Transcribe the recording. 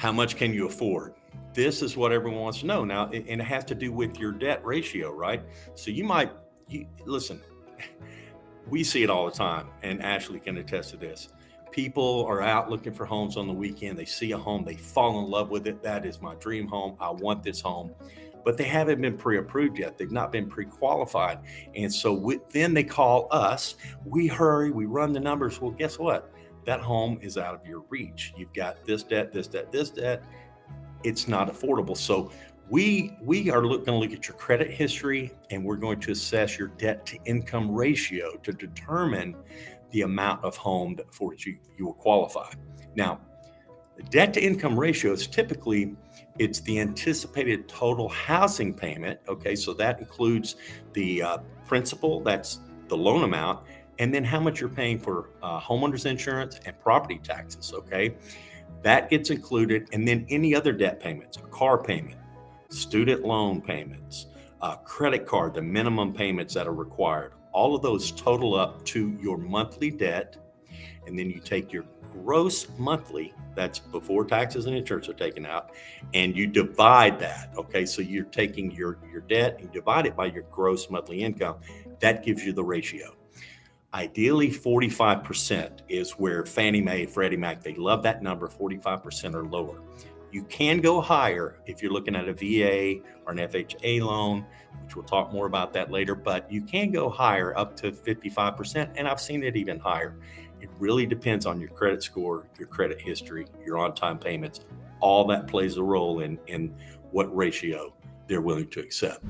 How much can you afford? This is what everyone wants to know now, and it has to do with your debt ratio, right? So you might you, listen. We see it all the time, and Ashley can attest to this. People are out looking for homes on the weekend. They see a home, they fall in love with it. That is my dream home. I want this home but they haven't been pre-approved yet. They've not been pre-qualified. And so we, then they call us, we hurry, we run the numbers. Well, guess what? That home is out of your reach. You've got this debt, this debt, this debt. It's not affordable. So we we are going to look at your credit history and we're going to assess your debt to income ratio to determine the amount of home that for which you, you will qualify. Now, debt to income ratio is typically it's the anticipated total housing payment. Okay, so that includes the uh, principal, that's the loan amount, and then how much you're paying for uh, homeowners insurance and property taxes. Okay, that gets included, and then any other debt payments, a car payment, student loan payments, uh, credit card, the minimum payments that are required. All of those total up to your monthly debt, and then you take your gross monthly, that's before taxes and insurance are taken out, and you divide that. Okay, so you're taking your, your debt and divide it by your gross monthly income. That gives you the ratio. Ideally, 45% is where Fannie Mae, Freddie Mac, they love that number, 45% or lower. You can go higher if you're looking at a VA or an FHA loan, which we'll talk more about that later, but you can go higher up to 55%, and I've seen it even higher. It really depends on your credit score, your credit history, your on time payments. All that plays a role in, in what ratio they're willing to accept.